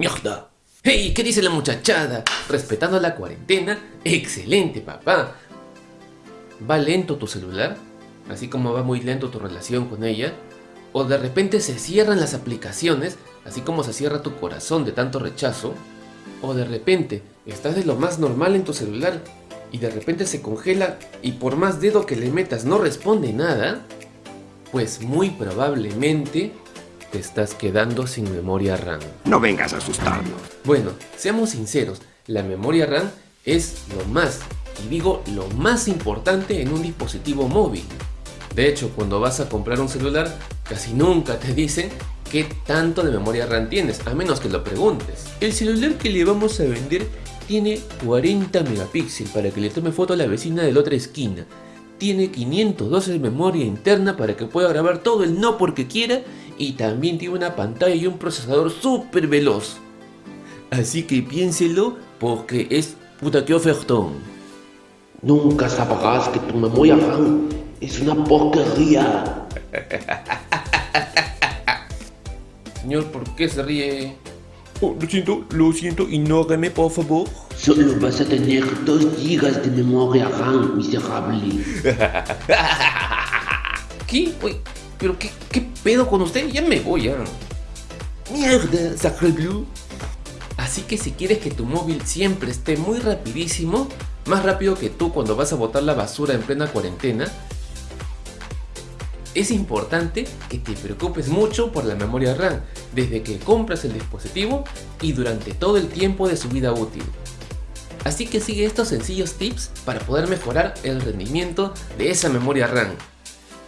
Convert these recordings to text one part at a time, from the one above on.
¡Mierda! ¡Hey! ¿Qué dice la muchachada? ¿Respetando la cuarentena? ¡Excelente, papá! ¿Va lento tu celular? Así como va muy lento tu relación con ella. O de repente se cierran las aplicaciones, así como se cierra tu corazón de tanto rechazo. O de repente estás de lo más normal en tu celular y de repente se congela y por más dedo que le metas no responde nada. Pues muy probablemente te estás quedando sin memoria RAM. No vengas a asustarnos. Bueno, seamos sinceros, la memoria RAM es lo más, y digo lo más importante en un dispositivo móvil. De hecho, cuando vas a comprar un celular, casi nunca te dicen qué tanto de memoria RAM tienes, a menos que lo preguntes. El celular que le vamos a vender tiene 40 megapíxeles para que le tome foto a la vecina de la otra esquina. Tiene 512 de memoria interna para que pueda grabar todo el no porque quiera y también tiene una pantalla y un procesador súper veloz. Así que piénselo porque es puta que ofertón. Nunca sabrás que tu memoria RAM es una porquería. Señor, ¿por qué se ríe? Oh, lo siento, lo siento, ignóreme por favor. Solo vas a tener 2 GB de memoria RAM, miserable. ¿Qué? Uy, ¿Pero qué, qué pedo con usted? Ya me voy, ya. Mierda, Sacre Blue. Así que si quieres que tu móvil siempre esté muy rapidísimo, más rápido que tú cuando vas a botar la basura en plena cuarentena, es importante que te preocupes mucho por la memoria RAM desde que compras el dispositivo y durante todo el tiempo de su vida útil. Así que sigue estos sencillos tips para poder mejorar el rendimiento de esa memoria RAM.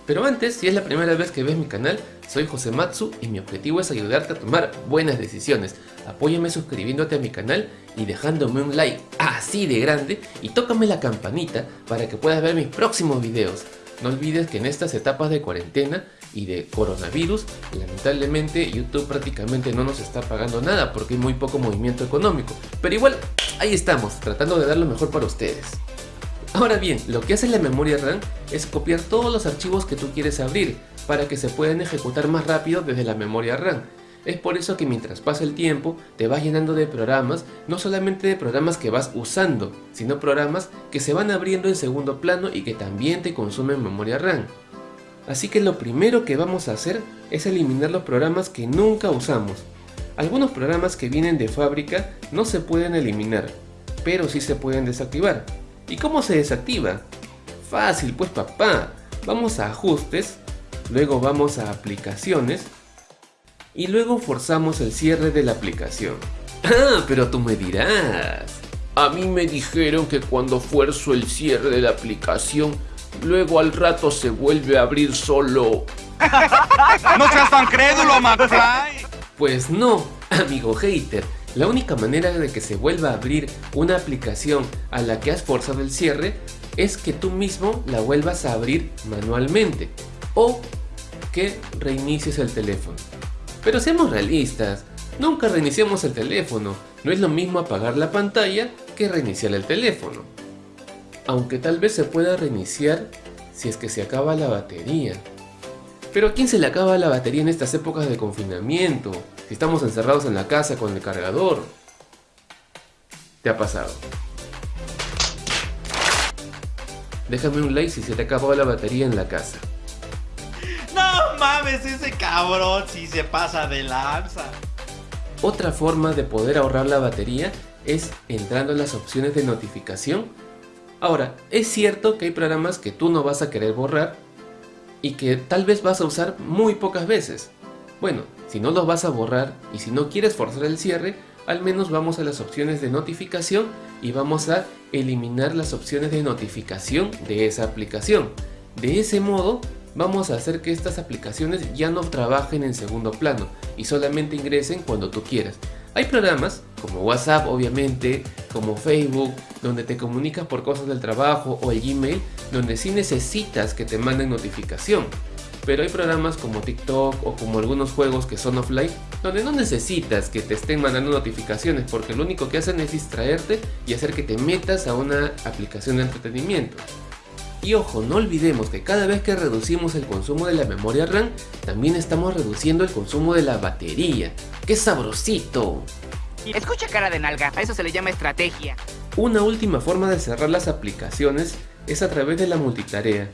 Pero antes, si es la primera vez que ves mi canal, soy José Matsu y mi objetivo es ayudarte a tomar buenas decisiones. Apóyame suscribiéndote a mi canal y dejándome un like así de grande y tócame la campanita para que puedas ver mis próximos videos. No olvides que en estas etapas de cuarentena y de coronavirus, lamentablemente YouTube prácticamente no nos está pagando nada porque hay muy poco movimiento económico. Pero igual, ahí estamos, tratando de dar lo mejor para ustedes. Ahora bien, lo que hace la memoria RAM es copiar todos los archivos que tú quieres abrir para que se puedan ejecutar más rápido desde la memoria RAM. Es por eso que mientras pasa el tiempo te vas llenando de programas, no solamente de programas que vas usando, sino programas que se van abriendo en segundo plano y que también te consumen memoria RAM. Así que lo primero que vamos a hacer es eliminar los programas que nunca usamos. Algunos programas que vienen de fábrica no se pueden eliminar, pero sí se pueden desactivar. ¿Y cómo se desactiva? Fácil pues papá, vamos a ajustes, luego vamos a aplicaciones y luego forzamos el cierre de la aplicación. Ah, pero tú me dirás. A mí me dijeron que cuando fuerzo el cierre de la aplicación, luego al rato se vuelve a abrir solo. ¡No seas tan crédulo, McFly! Pues no, amigo hater. La única manera de que se vuelva a abrir una aplicación a la que has forzado el cierre es que tú mismo la vuelvas a abrir manualmente o que reinicies el teléfono. Pero seamos realistas, nunca reiniciamos el teléfono, no es lo mismo apagar la pantalla que reiniciar el teléfono. Aunque tal vez se pueda reiniciar si es que se acaba la batería. Pero ¿a quién se le acaba la batería en estas épocas de confinamiento? Si estamos encerrados en la casa con el cargador. ¿Te ha pasado? Déjame un like si se te acabó la batería en la casa. No mames, ese cabrón si se pasa de lanza. Otra forma de poder ahorrar la batería es entrando en las opciones de notificación. Ahora, es cierto que hay programas que tú no vas a querer borrar y que tal vez vas a usar muy pocas veces. Bueno, si no los vas a borrar y si no quieres forzar el cierre, al menos vamos a las opciones de notificación y vamos a eliminar las opciones de notificación de esa aplicación. De ese modo vamos a hacer que estas aplicaciones ya no trabajen en segundo plano y solamente ingresen cuando tú quieras. Hay programas como WhatsApp obviamente, como Facebook, donde te comunicas por cosas del trabajo o el Gmail, donde sí necesitas que te manden notificación. Pero hay programas como TikTok o como algunos juegos que son offline, donde no necesitas que te estén mandando notificaciones porque lo único que hacen es distraerte y hacer que te metas a una aplicación de entretenimiento. Y ojo, no olvidemos que cada vez que reducimos el consumo de la memoria RAM, también estamos reduciendo el consumo de la batería. ¡Qué sabrosito! Escucha cara de nalga, a eso se le llama estrategia. Una última forma de cerrar las aplicaciones es a través de la multitarea.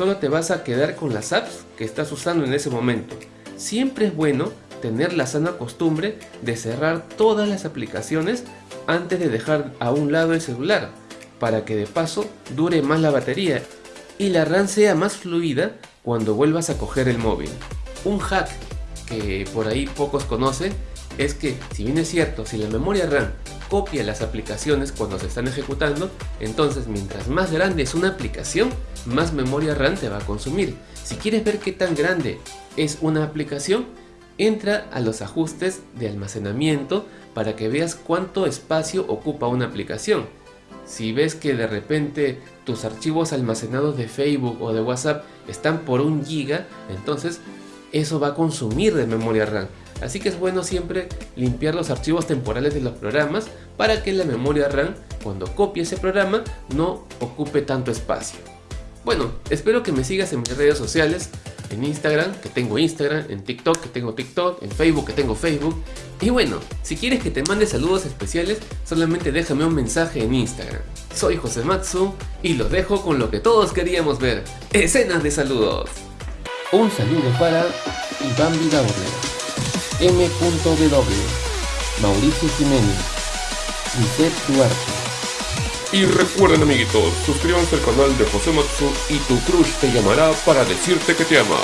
Solo te vas a quedar con las apps que estás usando en ese momento. Siempre es bueno tener la sana costumbre de cerrar todas las aplicaciones antes de dejar a un lado el celular, para que de paso dure más la batería y la RAM sea más fluida cuando vuelvas a coger el móvil. Un hack que por ahí pocos conocen es que si bien es cierto, si la memoria RAM copia las aplicaciones cuando se están ejecutando, entonces mientras más grande es una aplicación, más memoria RAM te va a consumir. Si quieres ver qué tan grande es una aplicación, entra a los ajustes de almacenamiento para que veas cuánto espacio ocupa una aplicación. Si ves que de repente tus archivos almacenados de Facebook o de WhatsApp están por un giga, entonces eso va a consumir de memoria RAM. Así que es bueno siempre limpiar los archivos temporales de los programas para que la memoria RAM, cuando copie ese programa, no ocupe tanto espacio. Bueno, espero que me sigas en mis redes sociales, en Instagram, que tengo Instagram, en TikTok, que tengo TikTok, en Facebook, que tengo Facebook. Y bueno, si quieres que te mande saludos especiales, solamente déjame un mensaje en Instagram. Soy José Matsu y los dejo con lo que todos queríamos ver, escenas de saludos. Un saludo para Iván Vidaurre, M.W, Mauricio Jiménez, Lisette Duarte. Y recuerden amiguitos, suscríbanse al canal de José Matsu y tu crush te llamará para decirte que te ama.